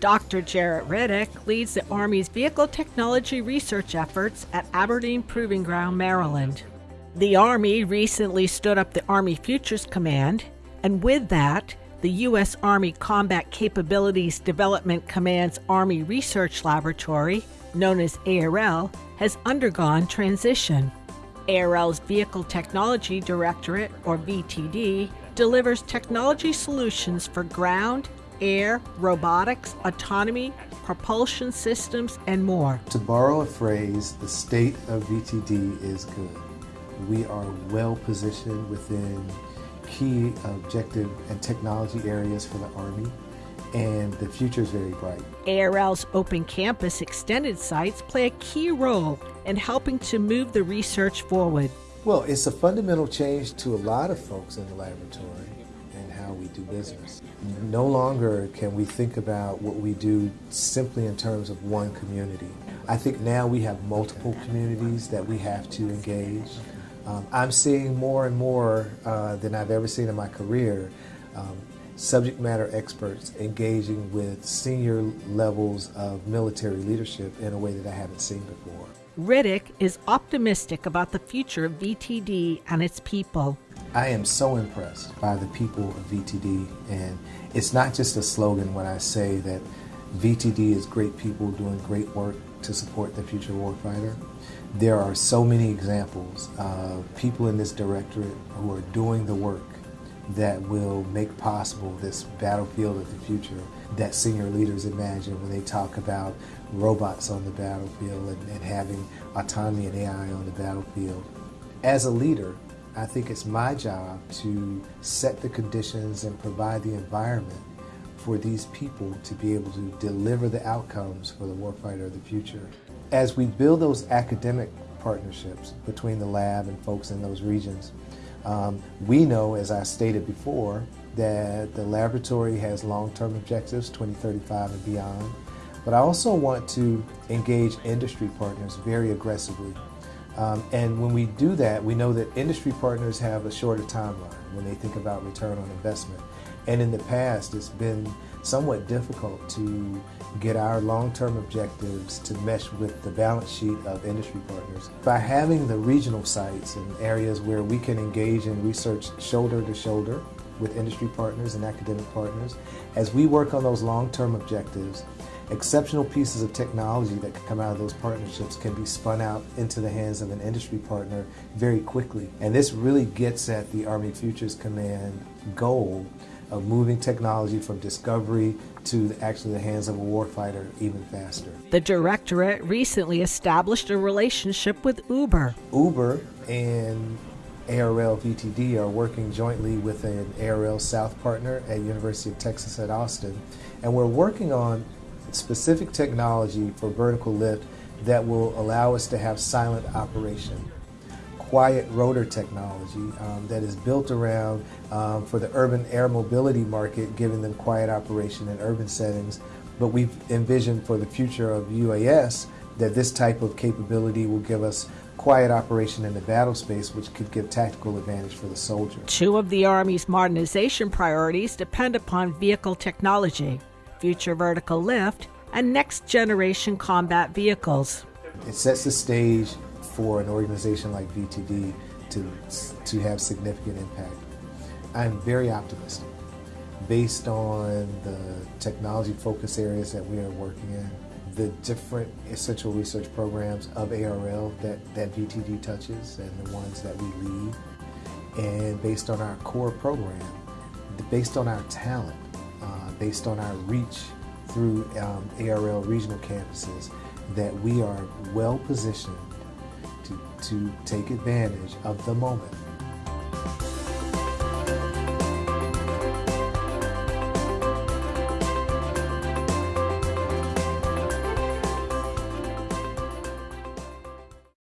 Dr. Jarrett Riddick leads the Army's vehicle technology research efforts at Aberdeen Proving Ground, Maryland. The Army recently stood up the Army Futures Command, and with that, the U.S. Army Combat Capabilities Development Command's Army Research Laboratory, known as ARL, has undergone transition. ARL's Vehicle Technology Directorate, or VTD, delivers technology solutions for ground, air, robotics, autonomy, propulsion systems, and more. To borrow a phrase, the state of VTD is good. We are well positioned within key objective and technology areas for the Army, and the future is very bright. ARL's Open Campus extended sites play a key role in helping to move the research forward. Well, it's a fundamental change to a lot of folks in the laboratory how we do business. No longer can we think about what we do simply in terms of one community. I think now we have multiple communities that we have to engage. Um, I'm seeing more and more uh, than I've ever seen in my career um, subject matter experts engaging with senior levels of military leadership in a way that I haven't seen before. Riddick is optimistic about the future of VTD and its people. I am so impressed by the people of VTD, and it's not just a slogan when I say that VTD is great people doing great work to support the future warfighter. There are so many examples of people in this directorate who are doing the work that will make possible this battlefield of the future that senior leaders imagine when they talk about robots on the battlefield and, and having autonomy and AI on the battlefield. As a leader, I think it's my job to set the conditions and provide the environment for these people to be able to deliver the outcomes for the warfighter of the future. As we build those academic partnerships between the lab and folks in those regions, um, we know, as I stated before, that the laboratory has long-term objectives, 2035 and beyond. But I also want to engage industry partners very aggressively um, and when we do that, we know that industry partners have a shorter timeline when they think about return on investment. And in the past, it's been somewhat difficult to get our long-term objectives to mesh with the balance sheet of industry partners. By having the regional sites and areas where we can engage in research shoulder to shoulder with industry partners and academic partners, as we work on those long-term objectives, exceptional pieces of technology that can come out of those partnerships can be spun out into the hands of an industry partner very quickly. And this really gets at the Army Futures Command goal of moving technology from discovery to actually the hands of a warfighter even faster. The Directorate recently established a relationship with Uber. Uber and ARL VTD are working jointly with an ARL South partner at University of Texas at Austin. And we're working on specific technology for vertical lift that will allow us to have silent operation. Quiet rotor technology um, that is built around um, for the urban air mobility market, giving them quiet operation in urban settings. But we've envisioned for the future of UAS that this type of capability will give us quiet operation in the battle space, which could give tactical advantage for the soldier. Two of the Army's modernization priorities depend upon vehicle technology future vertical lift, and next generation combat vehicles. It sets the stage for an organization like VTD to, to have significant impact. I'm very optimistic based on the technology focus areas that we are working in, the different essential research programs of ARL that, that VTD touches and the ones that we lead, and based on our core program, based on our talent, based on our reach through um, ARL regional campuses that we are well positioned to, to take advantage of the moment